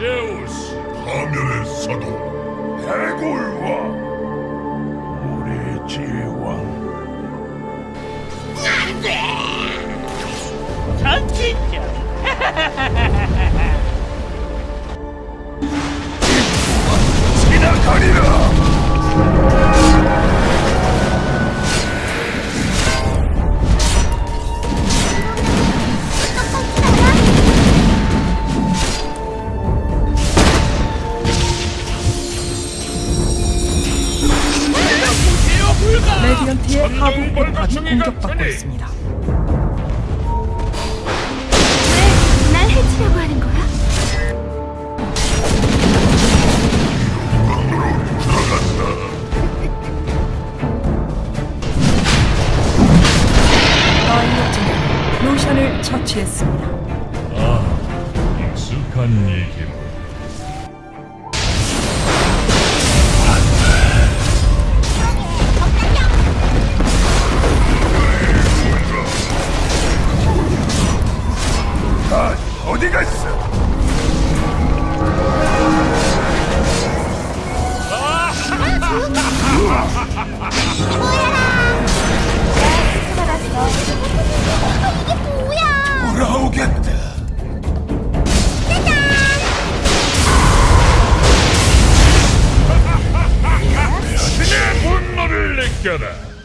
제우스 파멸의 사도 해골과 우리 제왕 전진격 지나가리라 레디언트의 하부 포탑이 빨간충이가 공격받고. 있습니다. 왜 날 해치려고 하는 거야? 로션을 처치했습니다. 아 익숙한 얘기로 어디가 있어? 느껴라.